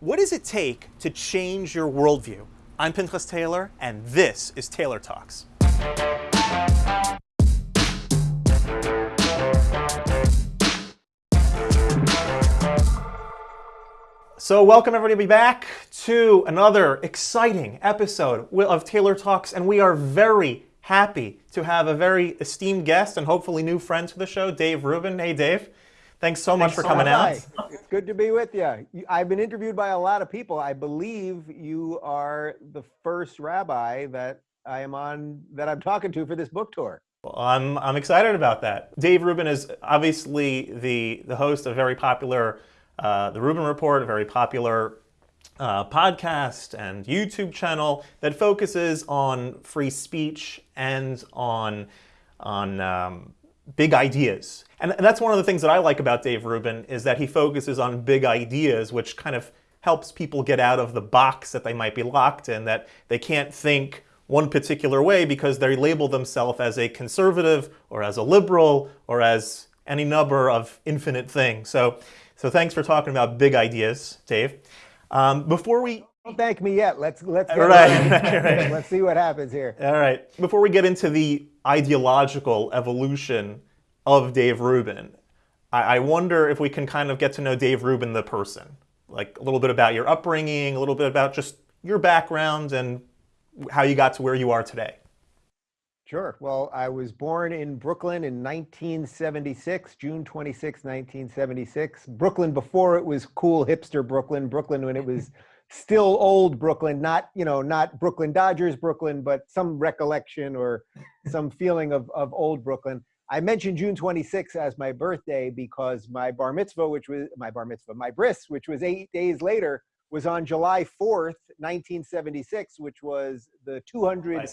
What does it take to change your worldview? I'm Pinchas Taylor, and this is Taylor Talks. So welcome everybody back to another exciting episode of Taylor Talks, and we are very happy to have a very esteemed guest and hopefully new friend to the show, Dave Rubin. Hey, Dave. Thanks so much Thanks for coming so out. It's good to be with you. I've been interviewed by a lot of people. I believe you are the first rabbi that I am on that I'm talking to for this book tour. Well, I'm I'm excited about that. Dave Rubin is obviously the the host of very popular uh, the Rubin Report, a very popular uh, podcast and YouTube channel that focuses on free speech and on on um, big ideas. And, and that's one of the things that I like about Dave Rubin is that he focuses on big ideas, which kind of helps people get out of the box that they might be locked in, that they can't think one particular way because they label themselves as a conservative or as a liberal or as any number of infinite things. So, so thanks for talking about big ideas, Dave. Um, before we don't thank me yet. Let's let's get right, right. let's see what happens here. All right. Before we get into the ideological evolution of Dave Rubin, I, I wonder if we can kind of get to know Dave Rubin the person, like a little bit about your upbringing, a little bit about just your background and how you got to where you are today. Sure. Well, I was born in Brooklyn in 1976, June 26, 1976. Brooklyn before it was cool hipster Brooklyn, Brooklyn when it was still old Brooklyn, not, you know, not Brooklyn Dodgers Brooklyn, but some recollection or some feeling of, of old Brooklyn. I mentioned June 26 as my birthday because my bar mitzvah, which was my bar mitzvah, my bris, which was eight days later, was on July 4th, 1976, which was the 200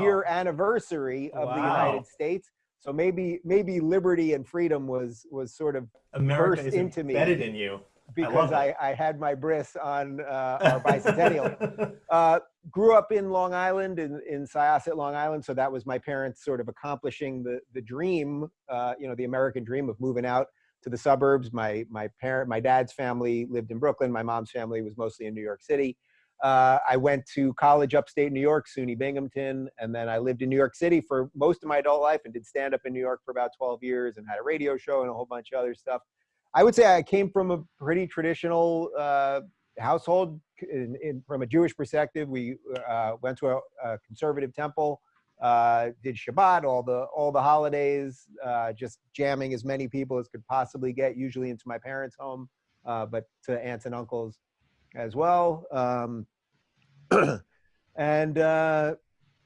year anniversary of wow. the United States. So maybe maybe liberty and freedom was was sort of America burst into me. Embedded in you because I, I, I, had my bris on uh, our bicentennial. uh, grew up in Long Island, in, in Syosset, Long Island. So that was my parents sort of accomplishing the, the dream, uh, you know, the American dream of moving out to the suburbs. My, my parent, my dad's family lived in Brooklyn. My mom's family was mostly in New York City. Uh, I went to college upstate New York, SUNY Binghamton, and then I lived in New York City for most of my adult life and did stand up in New York for about 12 years and had a radio show and a whole bunch of other stuff. I would say I came from a pretty traditional uh, household. In, in, from a Jewish perspective, we uh, went to a, a conservative temple, uh, did Shabbat, all the all the holidays, uh, just jamming as many people as could possibly get, usually into my parents' home, uh, but to aunts and uncles as well. Um, and uh,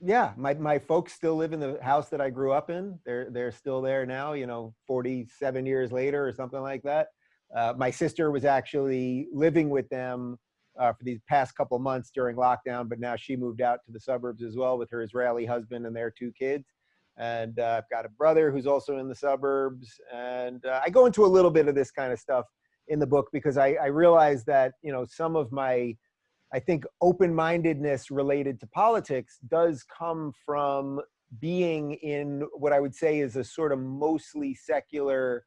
yeah, my, my folks still live in the house that I grew up in. They're, they're still there now, you know, 47 years later or something like that. Uh, my sister was actually living with them uh, for these past couple months during lockdown, but now she moved out to the suburbs as well with her Israeli husband and their two kids. And uh, I've got a brother who's also in the suburbs. And uh, I go into a little bit of this kind of stuff in the book because I, I realize that, you know, some of my I think open-mindedness related to politics does come from being in what I would say is a sort of mostly secular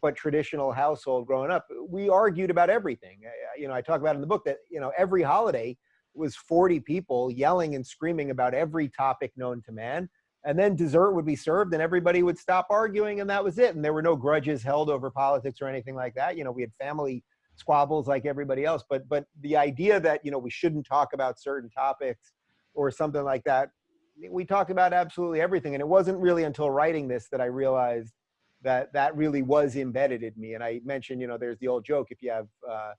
but traditional household growing up. We argued about everything. You know, I talk about in the book that, you know, every holiday was 40 people yelling and screaming about every topic known to man. And then dessert would be served and everybody would stop arguing and that was it. And there were no grudges held over politics or anything like that. You know, we had family squabbles like everybody else. But but the idea that you know we shouldn't talk about certain topics or something like that, we talked about absolutely everything. And it wasn't really until writing this that I realized that that really was embedded in me. And I mentioned, you know, there's the old joke: if you have uh,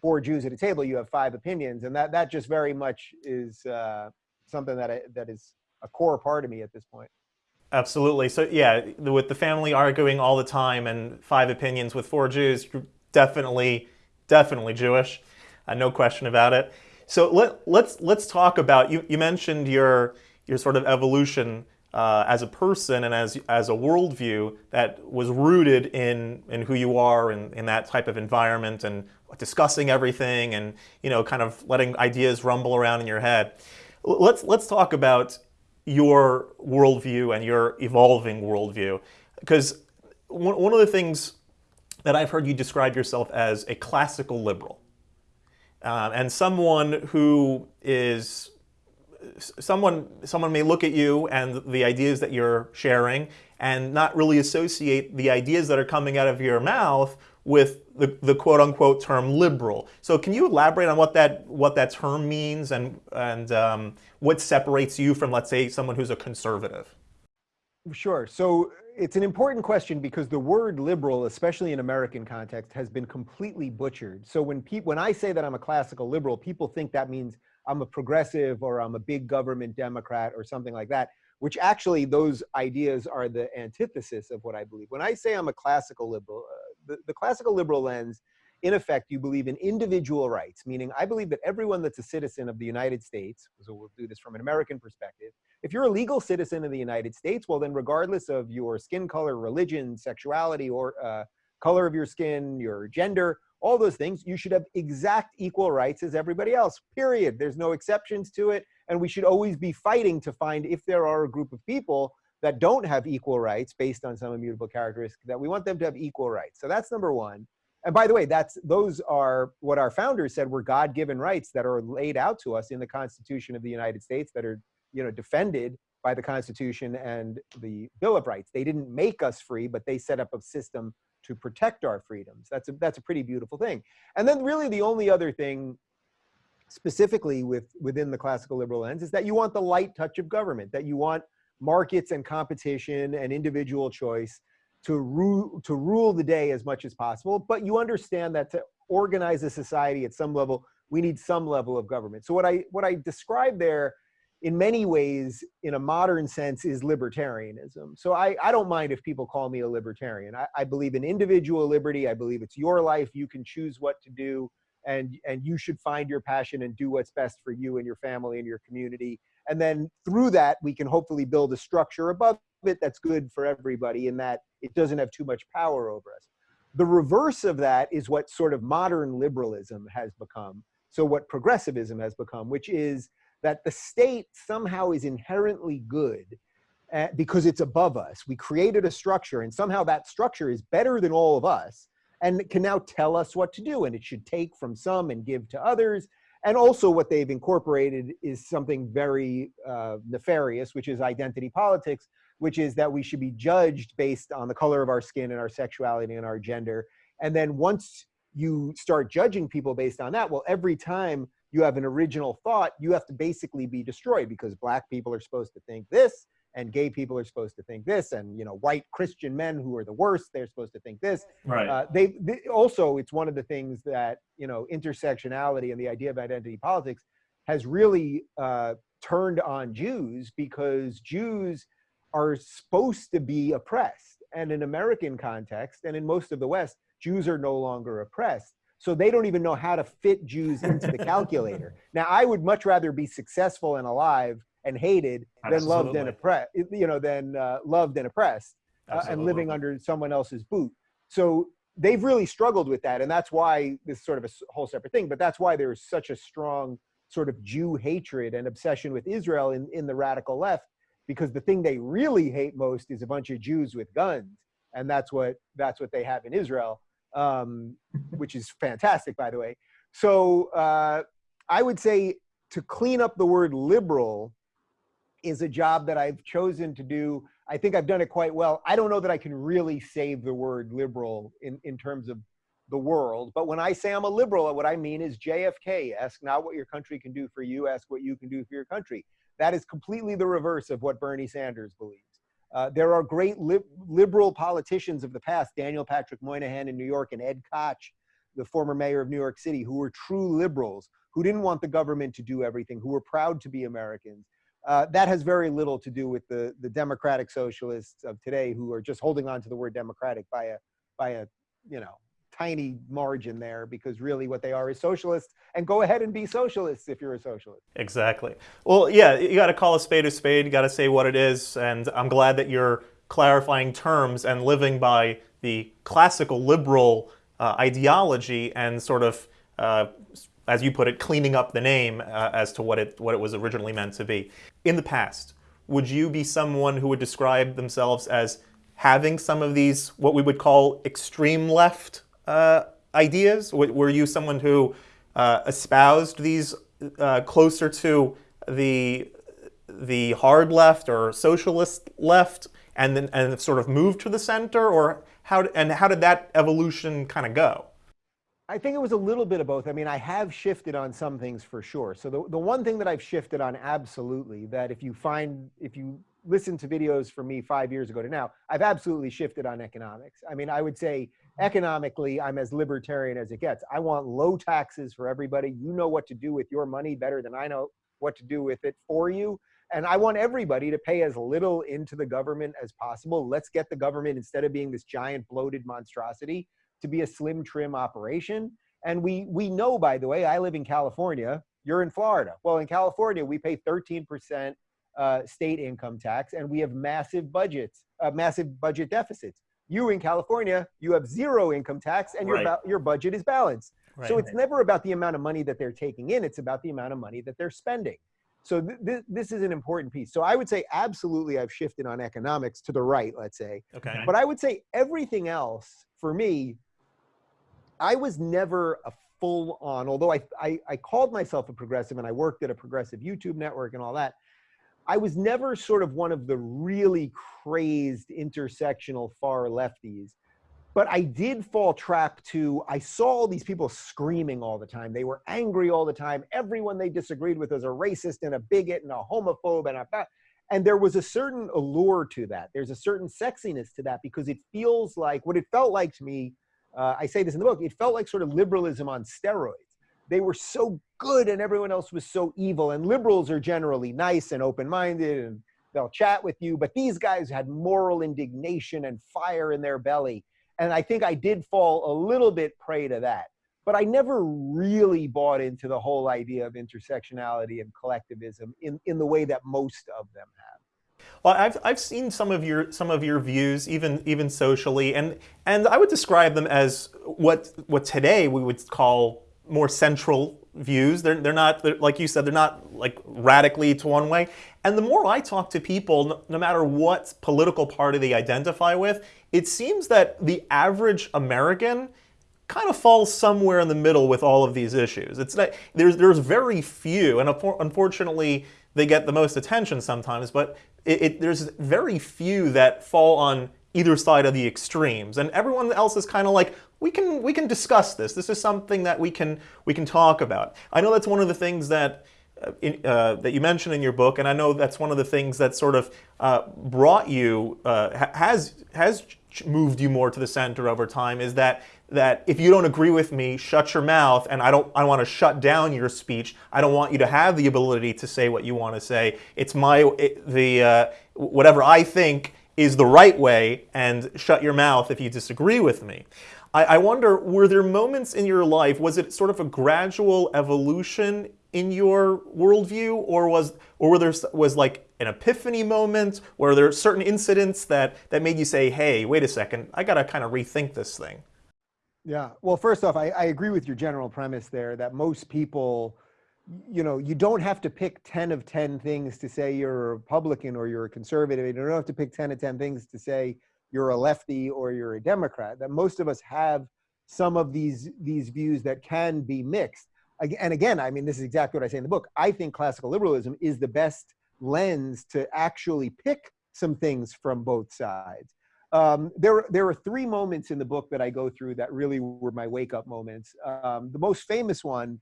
four Jews at a table, you have five opinions, and that that just very much is uh, something that I, that is a core part of me at this point. Absolutely. So yeah, with the family arguing all the time and five opinions with four Jews, definitely definitely Jewish, uh, no question about it. So let, let's let's talk about you. You mentioned your your sort of evolution uh, as a person and as as a worldview that was rooted in in who you are and in that type of environment and discussing everything and you know kind of letting ideas rumble around in your head. Let's let's talk about your worldview and your evolving worldview because one, one of the things that I've heard you describe yourself as a classical liberal. uh, and someone who is someone someone may look at you and the ideas that you're sharing and not really associate the ideas that are coming out of your mouth with the, the quote unquote term liberal. So can you elaborate on what that what that term means and and um, what separates you from let's say someone who's a conservative? Sure. So it's an important question because the word liberal, especially in American context, has been completely butchered. So when when I say that I'm a classical liberal, people think that means I'm a progressive or I'm a big government Democrat or something like that, which actually those ideas are the antithesis of what I believe. When I say I'm a classical liberal, uh, the, the classical liberal lens, in effect, you believe in individual rights, meaning I believe that everyone that's a citizen of the United States, so we'll do this from an American perspective, if you're a legal citizen of the United States, well then regardless of your skin color, religion, sexuality, or uh, color of your skin, your gender, all those things, you should have exact equal rights as everybody else, period. There's no exceptions to it. And we should always be fighting to find if there are a group of people that don't have equal rights based on some immutable characteristic, that we want them to have equal rights. So that's number one. And by the way, that's those are what our founders said were God-given rights that are laid out to us in the Constitution of the United States that are, you know, defended by the Constitution and the Bill of Rights. They didn't make us free, but they set up a system to protect our freedoms. That's a, that's a pretty beautiful thing. And then really the only other thing specifically with, within the classical liberal lens is that you want the light touch of government, that you want markets and competition and individual choice to rule, to rule the day as much as possible. But you understand that to organize a society at some level, we need some level of government. So what I, what I described there in many ways, in a modern sense, is libertarianism. So I, I don't mind if people call me a libertarian. I, I believe in individual liberty. I believe it's your life. You can choose what to do and, and you should find your passion and do what's best for you and your family and your community. And then through that, we can hopefully build a structure above it that's good for everybody in that it doesn't have too much power over us. The reverse of that is what sort of modern liberalism has become. So what progressivism has become, which is that the state somehow is inherently good uh, because it's above us. We created a structure and somehow that structure is better than all of us and can now tell us what to do and it should take from some and give to others. And also what they've incorporated is something very uh, nefarious, which is identity politics, which is that we should be judged based on the color of our skin and our sexuality and our gender. And then once you start judging people based on that, well, every time you have an original thought, you have to basically be destroyed because black people are supposed to think this and gay people are supposed to think this and you know white christian men who are the worst they're supposed to think this. Right. Uh, they, they, also it's one of the things that you know intersectionality and the idea of identity politics has really uh, turned on jews because jews are supposed to be oppressed. And in american context and in most of the west jews are no longer oppressed so they don't even know how to fit Jews into the calculator. Now, I would much rather be successful and alive and hated than loved and oppressed, you know, than uh, loved and oppressed uh, and living under someone else's boot. So they've really struggled with that. And that's why this is sort of a whole separate thing, but that's why there's such a strong sort of Jew hatred and obsession with Israel in, in the radical left, because the thing they really hate most is a bunch of Jews with guns. And that's what, that's what they have in Israel um, which is fantastic, by the way. So uh, I would say to clean up the word liberal is a job that I've chosen to do. I think I've done it quite well. I don't know that I can really save the word liberal in, in terms of the world. But when I say I'm a liberal, what I mean is JFK, ask not what your country can do for you, ask what you can do for your country. That is completely the reverse of what Bernie Sanders believes. Uh, there are great li liberal politicians of the past, Daniel Patrick Moynihan in New York and Ed Koch, the former mayor of New York City, who were true liberals, who didn't want the government to do everything, who were proud to be Americans. Uh, that has very little to do with the, the democratic socialists of today who are just holding on to the word democratic by a, by a, you know, tiny margin there because really what they are is socialists and go ahead and be socialists if you're a socialist. Exactly. Well, yeah, you got to call a spade a spade. You got to say what it is. And I'm glad that you're clarifying terms and living by the classical liberal uh, ideology and sort of, uh, as you put it, cleaning up the name uh, as to what it, what it was originally meant to be. In the past, would you be someone who would describe themselves as having some of these, what we would call extreme left uh, ideas? Were you someone who uh, espoused these uh, closer to the the hard left or socialist left, and then and sort of moved to the center, or how and how did that evolution kind of go? I think it was a little bit of both. I mean, I have shifted on some things for sure. So the, the one thing that I've shifted on absolutely that if you find, if you listen to videos from me five years ago to now, I've absolutely shifted on economics. I mean, I would say economically, I'm as libertarian as it gets. I want low taxes for everybody. You know what to do with your money better than I know what to do with it for you. And I want everybody to pay as little into the government as possible. Let's get the government, instead of being this giant bloated monstrosity, to be a slim trim operation. And we, we know, by the way, I live in California, you're in Florida. Well, in California, we pay 13% uh, state income tax and we have massive budgets, uh, massive budget deficits. You in California, you have zero income tax and right. your, your budget is balanced. Right. So it's never about the amount of money that they're taking in, it's about the amount of money that they're spending. So th th this is an important piece. So I would say absolutely I've shifted on economics to the right, let's say. Okay. But I would say everything else for me I was never a full on, although I, I, I called myself a progressive and I worked at a progressive YouTube network and all that. I was never sort of one of the really crazed intersectional far lefties, but I did fall trap to, I saw all these people screaming all the time. They were angry all the time. Everyone they disagreed with was a racist and a bigot and a homophobe and a, and there was a certain allure to that. There's a certain sexiness to that because it feels like, what it felt like to me uh, I say this in the book, it felt like sort of liberalism on steroids. They were so good and everyone else was so evil. And liberals are generally nice and open-minded and they'll chat with you. But these guys had moral indignation and fire in their belly. And I think I did fall a little bit prey to that. But I never really bought into the whole idea of intersectionality and collectivism in, in the way that most of them have. Well, I've, I've seen some of your some of your views, even even socially, and and I would describe them as what what today we would call more central views. They're they're not they're, like you said. They're not like radically to one way. And the more I talk to people, no, matter what political party they identify with, it seems that the average American kind of falls somewhere in the middle with all of these issues. It's not, there's there's very few, and unfortunately they get the most attention sometimes, but it, it, there's very few that fall on either side of the extremes, and everyone else is kind of like, we can we can discuss this. This is something that we can we can talk about. I know that's one of the things that. Uh, in, uh, that you mentioned in your book, and I know that's one of the things that sort of uh, brought you, uh, has has moved you more to the center over time, is that that if you don't agree with me, shut your mouth, and I don't I want to shut down your speech. I don't want you to have the ability to say what you want to say. It's my it, the uh, whatever I think is the right way, and shut your mouth if you disagree with me. I, I wonder, were there moments in your life? Was it sort of a gradual evolution in your worldview, or was or were there was like an epiphany moment? Were there certain incidents that that made you say, "Hey, wait a second, I got to kind of rethink this thing"? Yeah. Well, first off, I, I agree with your general premise there that most people, you know, you don't have to pick 10 of 10 things to say you're a Republican or you're a conservative. You don't have to pick 10 of 10 things to say you're a lefty or you're a Democrat. That most of us have some of these these views that can be mixed. And again, I mean, this is exactly what I say in the book. I think classical liberalism is the best lens to actually pick some things from both sides. Um, there, there are three moments in the book that I go through that really were my wake up moments. Um, the most famous one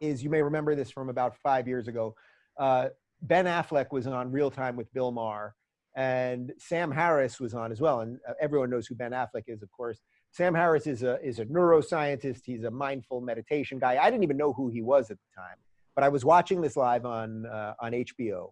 is, you may remember this from about five years ago. Uh, ben Affleck was on Real Time with Bill Maher, and Sam Harris was on as well. And uh, everyone knows who Ben Affleck is, of course. Sam Harris is a, is a neuroscientist. He's a mindful meditation guy. I didn't even know who he was at the time, but I was watching this live on, uh, on HBO.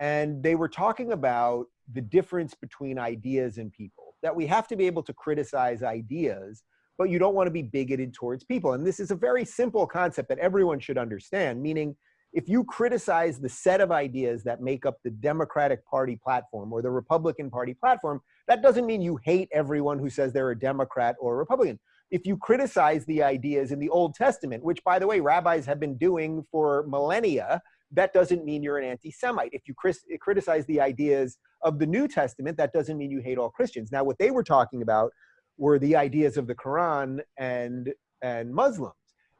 And they were talking about the difference between ideas and people, that we have to be able to criticize ideas, but you don't want to be bigoted towards people. And this is a very simple concept that everyone should understand, meaning if you criticize the set of ideas that make up the Democratic Party platform or the Republican Party platform, that doesn't mean you hate everyone who says they're a Democrat or a Republican. If you criticize the ideas in the Old Testament, which by the way, rabbis have been doing for millennia, that doesn't mean you're an anti-Semite. If you criticize the ideas of the New Testament, that doesn't mean you hate all Christians. Now, what they were talking about were the ideas of the Quran and, and Muslims.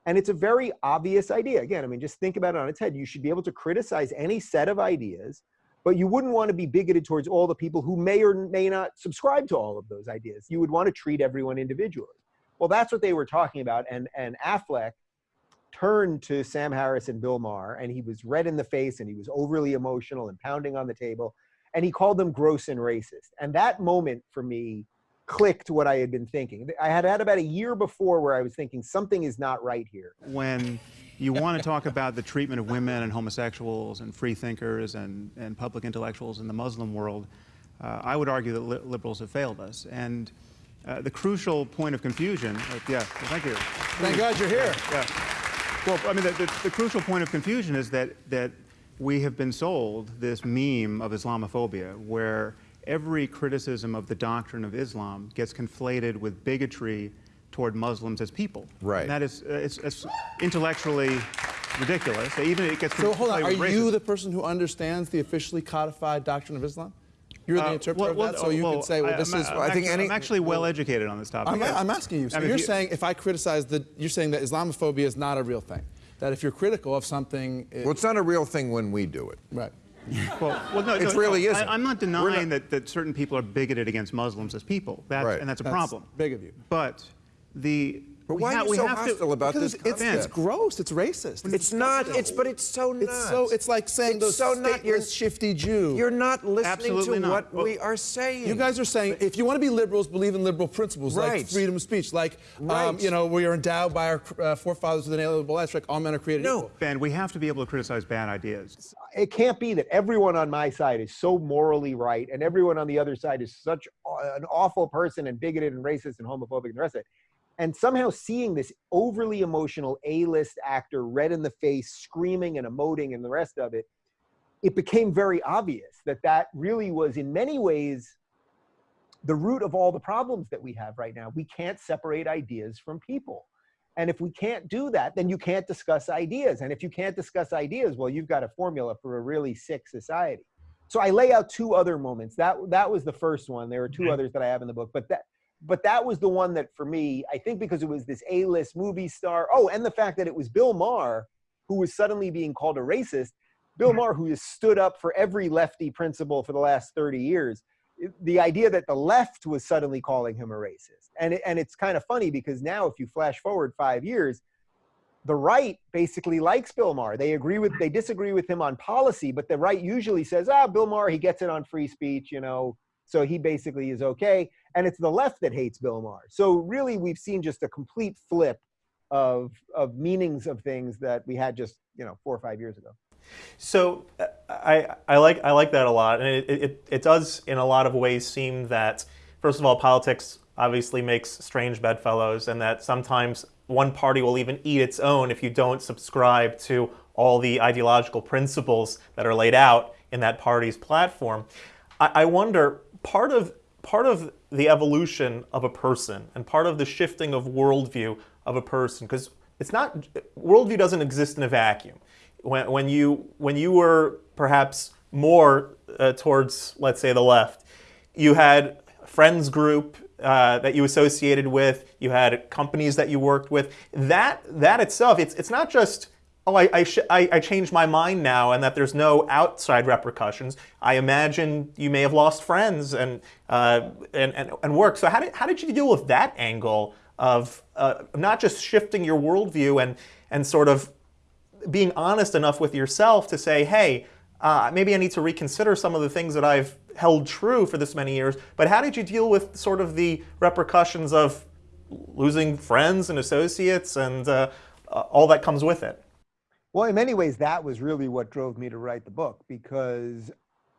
And it's a very obvious idea. Again, I mean, just think about it on its head. You should be able to criticize any set of ideas, but you wouldn't want to be bigoted towards all the people who may or may not subscribe to all of those ideas. You would want to treat everyone individually. Well, that's what they were talking about. And, and Affleck turned to Sam Harris and Bill Maher, and he was red in the face and he was overly emotional and pounding on the table. And he called them gross and racist. And that moment for me clicked what I had been thinking. I had had about a year before where I was thinking something is not right here. When you want to talk about the treatment of women and homosexuals and free thinkers and, and public intellectuals in the Muslim world, uh, I would argue that li liberals have failed us. And uh, the crucial point of confusion, uh, yeah, well, thank you. Thank God you're here. Yeah. Well, I mean, the, the, the, crucial point of confusion is that, that we have been sold this meme of Islamophobia, where every criticism of the doctrine of Islam gets conflated with bigotry toward Muslims as people. Right. And that is uh, it's, it's, intellectually ridiculous. Even it gets so hold on. Are you the person who understands the officially codified doctrine of Islam? You're the uh, interpreter well, of that, so you well, can say, well, this I'm, is. I'm I think actually, any, I'm actually well educated on this topic. I'm, I'm asking you. So I mean, you're you, saying if I criticize the, you're saying that Islamophobia is not a real thing. That if you're critical of something, it, well, it's not a real thing when we do it. Right. well, well, no, it no, really no, isn't. I, am not denying not, that, that certain people are bigoted against Muslims as people, that's, right. and that's a that's problem. Big of you. But the but why are you so hostile to, about this? It's, it's gross. It's racist. It's, it's not. It's but it's so not. It's so. It's like saying it's those so not. You're shifty Jew. You're not listening Absolutely to not. what well, we are saying. You guys are saying if you want to be liberals, believe in liberal principles right. like freedom of speech, like right. um, you know we are endowed by our uh, forefathers with an inalienable rights, like all men are created no. equal. Ben, we have to be able to criticize bad ideas. It can't be that everyone on my side is so morally right and everyone on the other side is such an awful person and bigoted and racist and homophobic and the rest of it and somehow seeing this overly emotional A-list actor red in the face, screaming and emoting and the rest of it, it became very obvious that that really was in many ways the root of all the problems that we have right now. We can't separate ideas from people. And if we can't do that, then you can't discuss ideas. And if you can't discuss ideas, well, you've got a formula for a really sick society. So I lay out two other moments. That that was the first one. There are 2 others that I have in the book, but that but that was the one that for me, I think because it was this A-list movie star. Oh, and the fact that it was Bill Maher who was suddenly being called a racist. Bill Maher, who has stood up for every lefty principle for the last 30 years. The idea that the left was suddenly calling him a racist. And, it, and it's kind of funny because now if you flash forward five years, the right basically likes Bill Maher. They agree with, they disagree with him on policy, but the right usually says, ah, Bill Maher, he gets it on free speech, you know, so he basically is okay. And it's the left that hates Bill Maher. So really, we've seen just a complete flip of of meanings of things that we had just you know four or five years ago. So I I like I like that a lot, and it, it it does in a lot of ways seem that first of all politics obviously makes strange bedfellows, and that sometimes one party will even eat its own if you don't subscribe to all the ideological principles that are laid out in that party's platform. I, I wonder part of part of the evolution of a person and part of the shifting of worldview of a person because it's not worldview doesn't exist in a vacuum. When, when you when you were perhaps more uh, towards let's say the left you had friends group uh, that you associated with you had companies that you worked with. That that itself it's it's not just oh, I, I, I, I, changed my mind now and that there's no outside repercussions. I imagine you may have lost friends and, uh, and, and, and, work. So how did, how did you deal with that angle of uh, not just shifting your worldview and, and sort of being honest enough with yourself to say, hey, uh, maybe I need to reconsider some of the things that I've held true for this many years, but how did you deal with sort of the repercussions of losing friends and associates and uh, all that comes with it? Well, in many ways, that was really what drove me to write the book because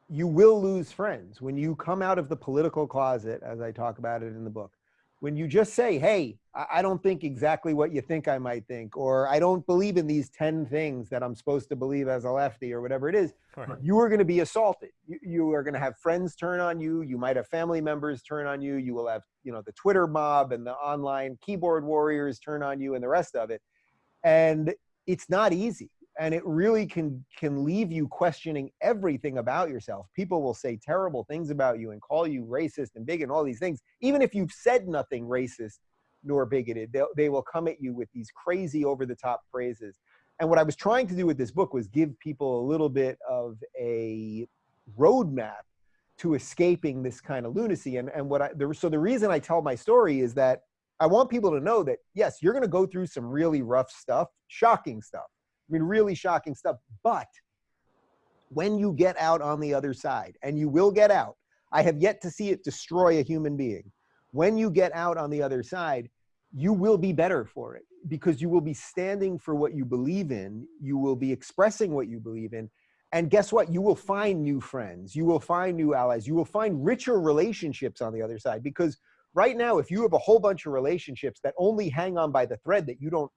you will lose friends when you come out of the political closet, as I talk about it in the book. When you just say, hey, I don't think exactly what you think I might think, or I don't believe in these 10 things that I'm supposed to believe as a lefty, or whatever it is, you are going to be assaulted. You, you are going to have friends turn on you. You might have family members turn on you. You will have, you know, the Twitter mob and the online keyboard warriors turn on you and the rest of it. And it's not easy and it really can can leave you questioning everything about yourself people will say terrible things about you and call you racist and big and all these things even if you've said nothing racist nor bigoted. They, they will come at you with these crazy over the top phrases. And what I was trying to do with this book was give people a little bit of a roadmap to escaping this kind of lunacy. And, and what I, so the reason I tell my story is that I want people to know that, yes, you're going to go through some really rough stuff, shocking stuff. I mean, really shocking stuff. But when you get out on the other side, and you will get out, I have yet to see it destroy a human being. When you get out on the other side, you will be better for it because you will be standing for what you believe in. You will be expressing what you believe in. And guess what? You will find new friends. You will find new allies. You will find richer relationships on the other side because right now, if you have a whole bunch of relationships that only hang on by the thread that you don't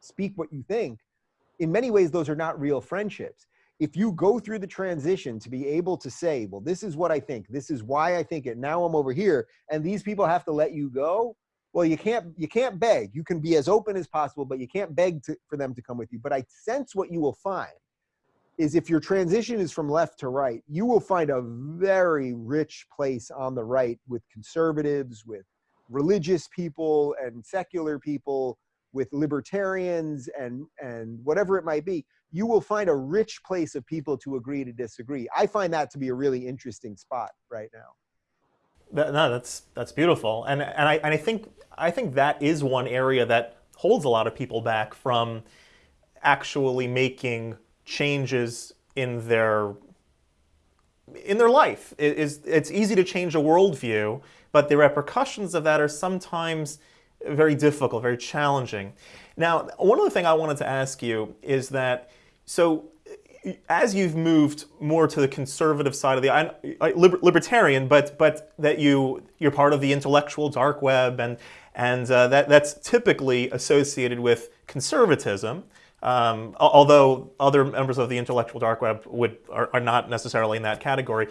speak what you think, in many ways, those are not real friendships. If you go through the transition to be able to say, well, this is what I think, this is why I think it, now I'm over here, and these people have to let you go, well, you can't, you can't beg. You can be as open as possible, but you can't beg to, for them to come with you. But I sense what you will find is if your transition is from left to right, you will find a very rich place on the right with conservatives, with religious people and secular people, with libertarians and, and whatever it might be. You will find a rich place of people to agree to disagree. I find that to be a really interesting spot right now. That, no, that's that's beautiful, and and I and I think I think that is one area that holds a lot of people back from actually making changes in their in their life. It is, it's easy to change a worldview, but the repercussions of that are sometimes very difficult, very challenging. Now, one other thing I wanted to ask you is that, so as you've moved more to the conservative side of the I, I, libertarian, but but that you you're part of the intellectual dark web, and and uh, that that's typically associated with conservatism. Um, although other members of the intellectual dark web would are, are not necessarily in that category.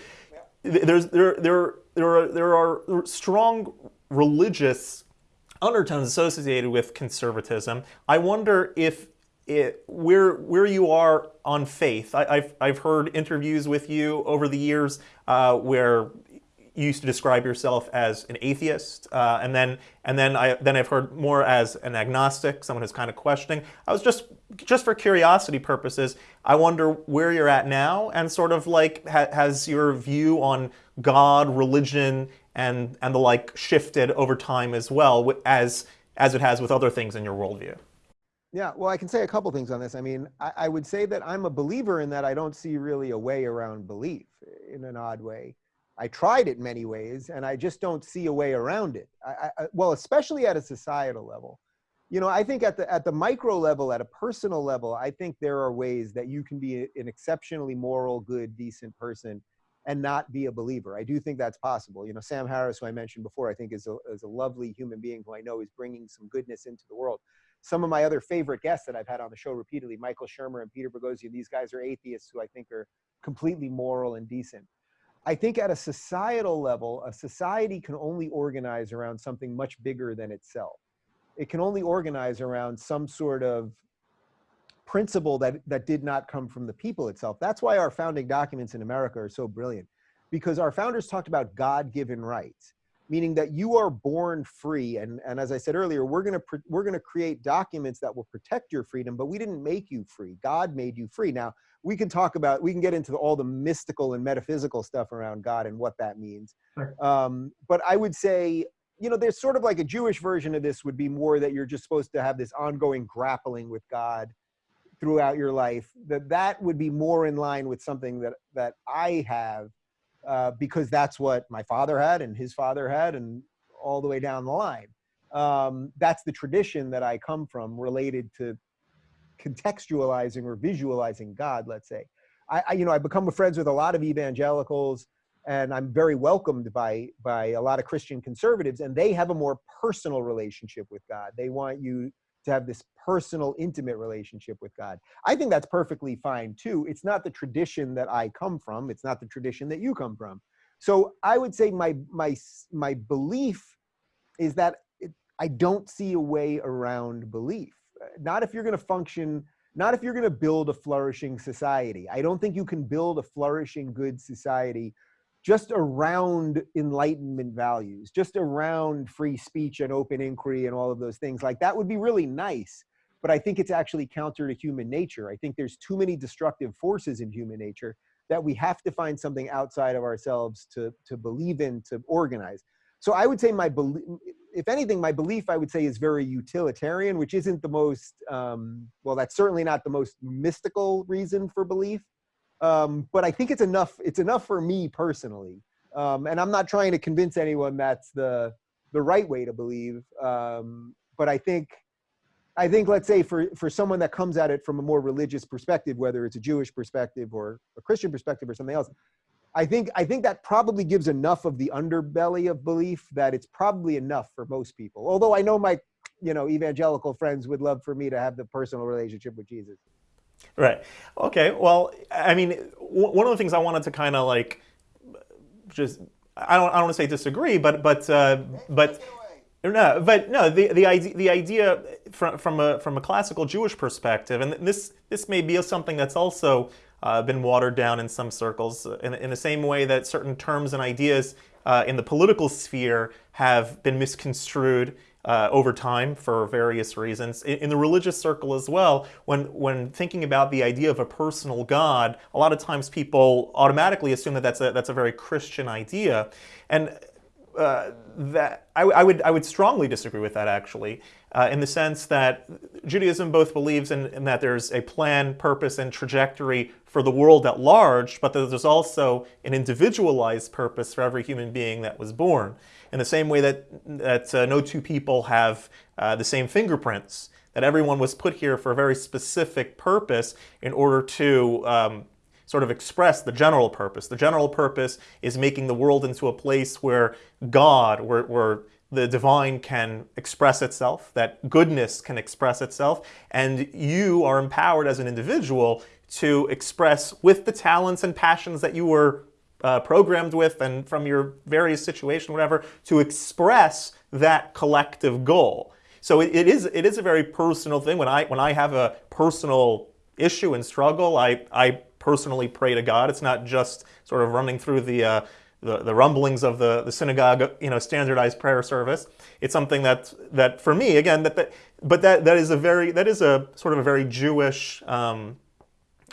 There's, there, there, there, are, there are strong religious undertones associated with conservatism. I wonder if it, where, where you are on faith. I, have I've heard interviews with you over the years uh, where you used to describe yourself as an atheist, uh, and then and then I then I've heard more as an agnostic, someone who's kind of questioning. I was just just for curiosity purposes, I wonder where you're at now, and sort of like ha has your view on God, religion, and and the like shifted over time as well as as it has with other things in your worldview. Yeah, well, I can say a couple things on this. I mean, I, I would say that I'm a believer in that I don't see really a way around belief in an odd way. I tried it many ways, and I just don't see a way around it. I, I, well, especially at a societal level. You know, I think at the at the micro level, at a personal level, I think there are ways that you can be an exceptionally moral, good, decent person and not be a believer. I do think that's possible. You know, Sam Harris, who I mentioned before, I think is a, is a lovely human being who I know is bringing some goodness into the world. Some of my other favorite guests that I've had on the show repeatedly, Michael Shermer and Peter Boghossian, these guys are atheists who I think are completely moral and decent. I think at a societal level, a society can only organize around something much bigger than itself. It can only organize around some sort of principle that, that did not come from the people itself. That's why our founding documents in America are so brilliant, because our founders talked about God-given rights, meaning that you are born free. And, and as I said earlier, we're gonna, we're gonna create documents that will protect your freedom, but we didn't make you free. God made you free. Now, we can talk about, we can get into all the mystical and metaphysical stuff around God and what that means. Sure. Um, but I would say, you know, there's sort of like a Jewish version of this would be more that you're just supposed to have this ongoing grappling with God throughout your life. That that would be more in line with something that that I have, uh, because that's what my father had and his father had, and all the way down the line. Um, that's the tradition that I come from, related to contextualizing or visualizing God, let's say. I, I, you know, I've become friends with a lot of evangelicals and I'm very welcomed by, by a lot of Christian conservatives and they have a more personal relationship with God. They want you to have this personal, intimate relationship with God. I think that's perfectly fine too. It's not the tradition that I come from. It's not the tradition that you come from. So I would say my, my, my belief is that I don't see a way around belief not if you're going to function, not if you're going to build a flourishing society. I don't think you can build a flourishing, good society just around enlightenment values, just around free speech and open inquiry and all of those things. Like that would be really nice, but I think it's actually counter to human nature. I think there's too many destructive forces in human nature that we have to find something outside of ourselves to, to believe in, to organize. So I would say my belief, if anything, my belief I would say is very utilitarian, which isn't the most, um, well, that's certainly not the most mystical reason for belief. Um, but I think it's enough. It's enough for me personally, um, and I'm not trying to convince anyone that's the the right way to believe. Um, but I think, I think, let's say for for someone that comes at it from a more religious perspective, whether it's a Jewish perspective or a Christian perspective or something else, I think I think that probably gives enough of the underbelly of belief that it's probably enough for most people. Although I know my you know evangelical friends would love for me to have the personal relationship with Jesus. Right. Okay. Well, I mean, one of the things I wanted to kind of like just I don't I don't want to say disagree, but but uh, but no, but no, the the idea the idea from from a from a classical Jewish perspective, and this this may be something that's also uh, been watered down in some circles, in, in the same way that certain terms and ideas uh, in the political sphere have been misconstrued uh, over time for various reasons. In, in, the religious circle as well, when, when thinking about the idea of a personal God, a lot of times people automatically assume that that's a, that's a very Christian idea. And uh, that I, I, would, I would strongly disagree with that actually, uh, in the sense that Judaism both believes in, in, that there's a plan, purpose, and trajectory for the world at large, but that there's also an individualized purpose for every human being that was born. In the same way that, that uh, no two people have uh, the same fingerprints, that everyone was put here for a very specific purpose in order to um, sort of express the general purpose. The general purpose is making the world into a place where God, where, where the divine can express itself, that goodness can express itself, and you are empowered as an individual to express with the talents and passions that you were uh, programmed with and from your various situation, whatever, to express that collective goal. So it, it is it is a very personal thing. When I when I have a personal issue and struggle, I I personally pray to God. It's not just sort of running through the uh, the, the rumblings of the, the synagogue, you know, standardized prayer service. It's something that that for me, again, that, that but that that is a very that is a sort of a very Jewish um,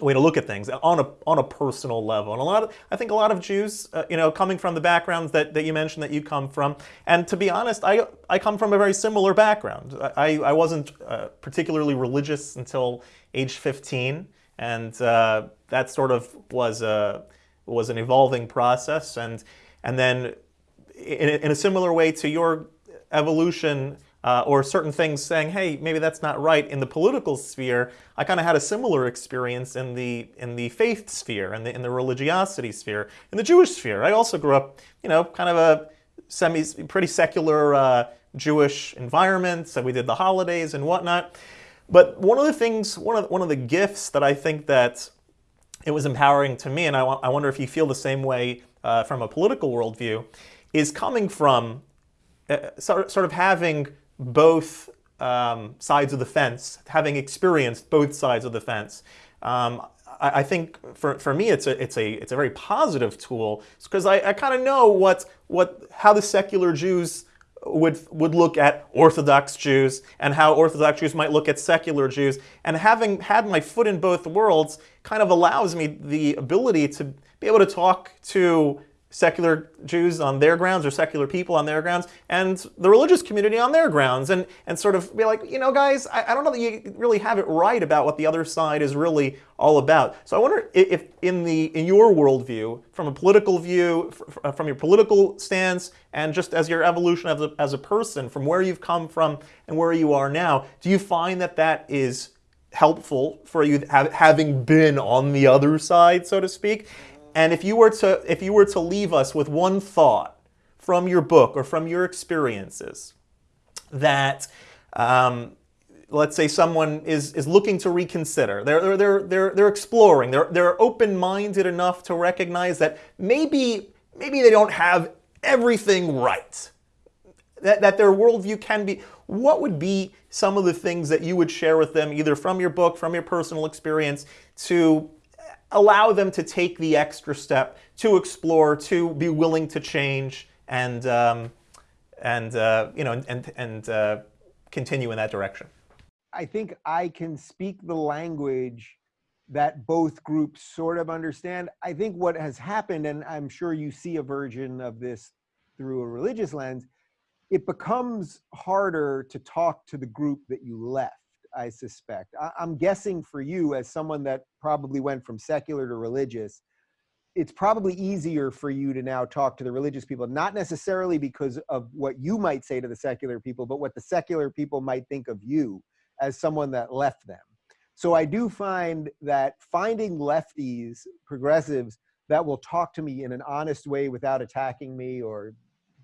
way to look at things on a on a personal level. And a lot of I think a lot of Jews, uh, you know, coming from the backgrounds that, that you mentioned that you come from, and to be honest, I I come from a very similar background. I I wasn't uh, particularly religious until age 15, and uh, that sort of was a was an evolving process, and and then in in a similar way to your evolution uh, or certain things saying, hey, maybe that's not right in the political sphere, I kind of had a similar experience in the in the faith sphere and in the religiosity sphere, in the Jewish sphere. I also grew up, you know, kind of a semi pretty secular uh, Jewish environment. So we did the holidays and whatnot. But one of the things, one of one of the gifts that I think that it was empowering to me, and I, I wonder if you feel the same way uh, from a political worldview, is coming from uh, sort of having both um, sides of the fence, having experienced both sides of the fence. Um, I, I, think for, for me it's a, it's, a, it's a very positive tool because I, I kind of know what, what, how the secular Jews would, would look at Orthodox Jews and how Orthodox Jews might look at secular Jews. And having had my foot in both worlds kind of allows me the ability to be able to talk to secular Jews on their grounds or secular people on their grounds and the religious community on their grounds and, and sort of be like, you know, guys, I, I, don't know that you really have it right about what the other side is really all about. So I wonder if in, the, in your worldview, from a political view, uh, from your political stance, and just as your evolution as a, as a person, from where you've come from and where you are now, do you find that that is helpful for you having been on the other side, so to speak? And if you were to if you were to leave us with one thought from your book or from your experiences that um, let's say someone is, is looking to reconsider. They're, they're, they're, they're exploring. They're, they're open-minded enough to recognize that maybe, maybe they don't have everything right. That, that their worldview can be. What would be some of the things that you would share with them, either from your book, from your personal experience, to allow them to take the extra step to explore, to be willing to change, and um, and uh, you know and and uh, continue in that direction. I think I can speak the language that both groups sort of understand. I think what has happened, and I'm sure you see a version of this through a religious lens, it becomes harder to talk to the group that you left, I suspect. I, am guessing for you, as someone that probably went from secular to religious, it's probably easier for you to now talk to the religious people, not necessarily because of what you might say to the secular people, but what the secular people might think of you as someone that left them. So I do find that finding lefties, progressives, that will talk to me in an honest way without attacking me or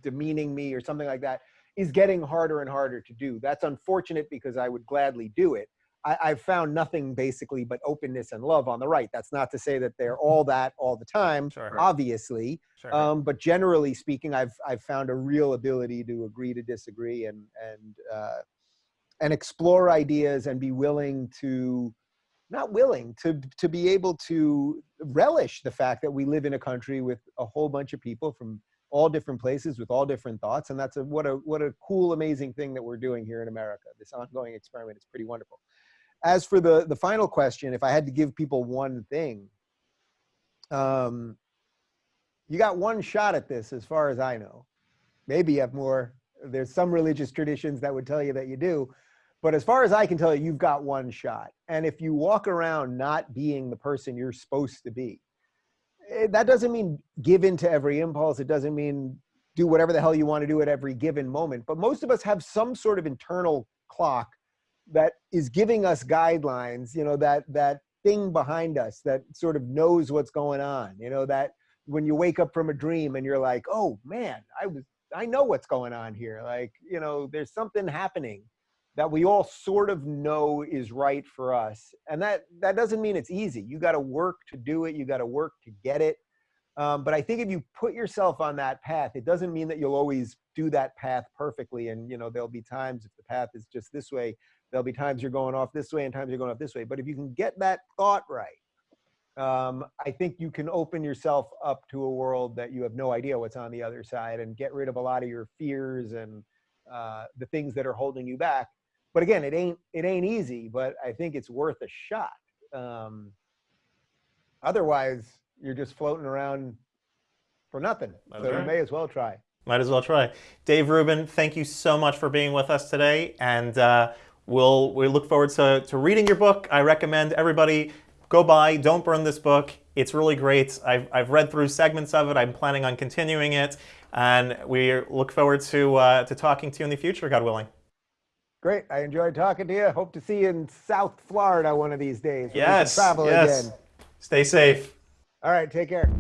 demeaning me or something like that is getting harder and harder to do. That's unfortunate because I would gladly do it. I, have found nothing basically but openness and love on the right. That's not to say that they're all that all the time, sure. obviously. Sure. Um, but generally speaking, I've I've found a real ability to agree to disagree and and uh, and explore ideas and be willing to not willing to to be able to relish the fact that we live in a country with a whole bunch of people from all different places with all different thoughts and that's a what a what a cool amazing thing that we're doing here in america this ongoing experiment is pretty wonderful. As for the the final question if i had to give people one thing um you got one shot at this as far as i know. Maybe you have more there's some religious traditions that would tell you that you do but as far as i can tell you you've got one shot. And if you walk around not being the person you're supposed to be Eh, that doesn't mean give in to every impulse. It doesn't mean do whatever the hell you want to do at every given moment. But most of us have some sort of internal clock that is giving us guidelines, you know, that that thing behind us that sort of knows what's going on, you know, that when you wake up from a dream and you're like, oh man, I was I know what's going on here. Like, you know, there's something happening that we all sort of know is right for us. And that, that doesn't mean it's easy. You got to work to do it. You got to work to get it. Um, but I think if you put yourself on that path, it doesn't mean that you'll always do that path perfectly. And, you know, there'll be times if the path is just this way, there'll be times you're going off this way and times you're going off this way. But if you can get that thought right, um, I think you can open yourself up to a world that you have no idea what's on the other side and get rid of a lot of your fears and uh, the things that are holding you back but again, it ain't it ain't easy, but I think it's worth a shot. Um, otherwise, you're just floating around for nothing. So you may as well try. Might as well try. Dave Rubin, thank you so much for being with us today, and uh, we'll we look forward to, to reading your book. I recommend everybody go buy Don't Burn This Book. It's really great. I've, I've read through segments of it. I'm planning on continuing it, and we look forward to, uh, to talking to you in the future, God willing. Great. I enjoyed talking to you. Hope to see you in South Florida one of these days. Yes. Travel yes. again. Stay safe. All right. Take care.